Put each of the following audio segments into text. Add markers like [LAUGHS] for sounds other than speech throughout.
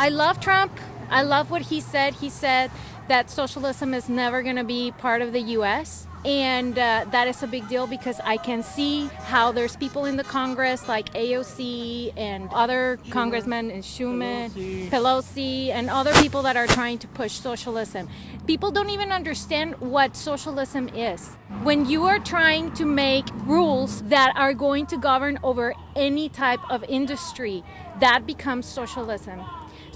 I love Trump. I love what he said. He said that socialism is never going to be part of the U.S. And uh, that is a big deal because I can see how there's people in the Congress like AOC and other congressmen and Schumer, Pelosi. Pelosi, and other people that are trying to push socialism. People don't even understand what socialism is. When you are trying to make rules that are going to govern over any type of industry, that becomes socialism.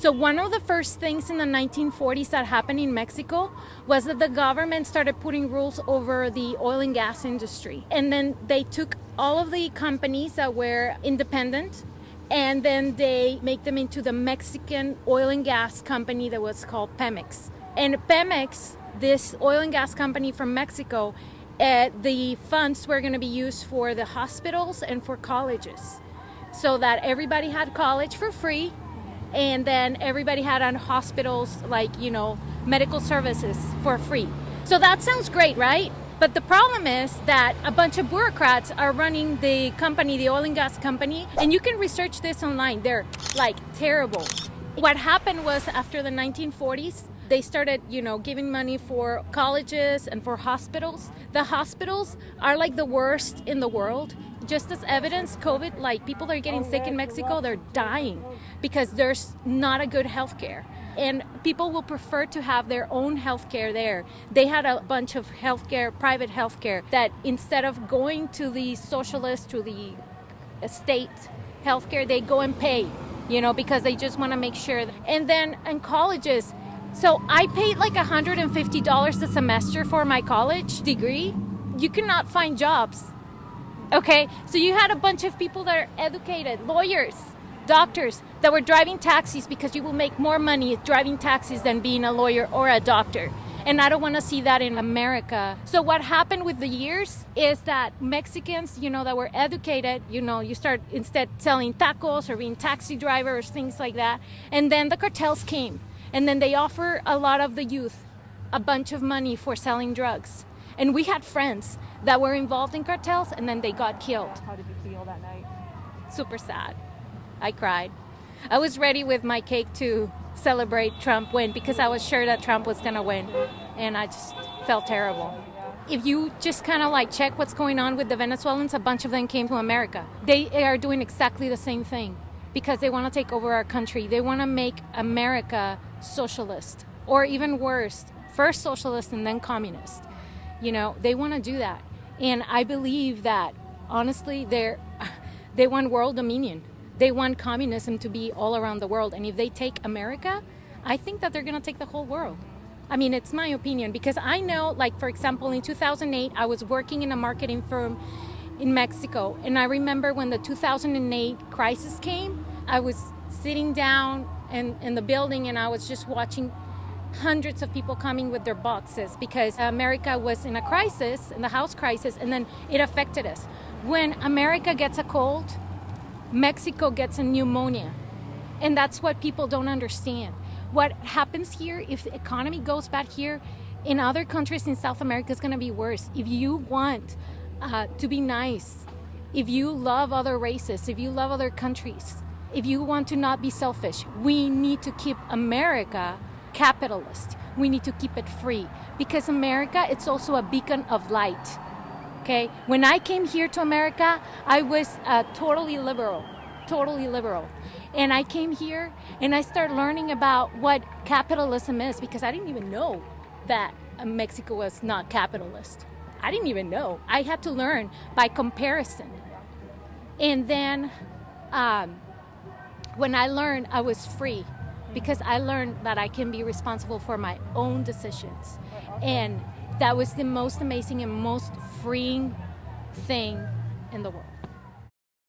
So one of the first things in the 1940s that happened in Mexico was that the government started putting rules over the oil and gas industry. And then they took all of the companies that were independent and then they make them into the Mexican oil and gas company that was called Pemex. And Pemex, this oil and gas company from Mexico, uh, the funds were going to be used for the hospitals and for colleges so that everybody had college for free and then everybody had on hospitals like you know medical services for free. So that sounds great right? But the problem is that a bunch of bureaucrats are running the company the oil and gas company. And you can research this online. They're like terrible. What happened was after the 1940s they started you know giving money for colleges and for hospitals. The hospitals are like the worst in the world just as evidence, COVID, like people are getting sick in Mexico, they're dying because there's not a good health care. And people will prefer to have their own health care there. They had a bunch of health care, private health care, that instead of going to the socialist, to the state health care, they go and pay, you know, because they just want to make sure. And then in colleges, so I paid like $150 a semester for my college degree. You cannot find jobs Okay, so you had a bunch of people that are educated, lawyers, doctors that were driving taxis because you will make more money driving taxis than being a lawyer or a doctor. And I don't want to see that in America. So what happened with the years is that Mexicans, you know, that were educated, you know, you start instead selling tacos or being taxi drivers, things like that. And then the cartels came. And then they offer a lot of the youth a bunch of money for selling drugs. And we had friends that were involved in cartels and then they got killed. How did you feel that night? Super sad. I cried. I was ready with my cake to celebrate Trump win because I was sure that Trump was going to win. And I just felt terrible. If you just kind of like check what's going on with the Venezuelans, a bunch of them came to America. They are doing exactly the same thing because they want to take over our country. They want to make America socialist or even worse, first socialist and then communist. You know, they want to do that. And I believe that honestly, they're, [LAUGHS] they want world dominion. They want communism to be all around the world. And if they take America, I think that they're going to take the whole world. I mean, it's my opinion because I know, like, for example, in 2008, I was working in a marketing firm in Mexico. And I remember when the 2008 crisis came, I was sitting down in, in the building and I was just watching hundreds of people coming with their boxes because America was in a crisis, in the house crisis, and then it affected us. When America gets a cold, Mexico gets a pneumonia. And that's what people don't understand. What happens here, if the economy goes bad here, in other countries in South America, it's going to be worse. If you want uh, to be nice, if you love other races, if you love other countries, if you want to not be selfish, we need to keep America capitalist. We need to keep it free because America, it's also a beacon of light. Okay, when I came here to America, I was uh, totally liberal, totally liberal. And I came here and I started learning about what capitalism is because I didn't even know that Mexico was not capitalist. I didn't even know. I had to learn by comparison. And then um, when I learned, I was free because I learned that I can be responsible for my own decisions. And that was the most amazing and most freeing thing in the world.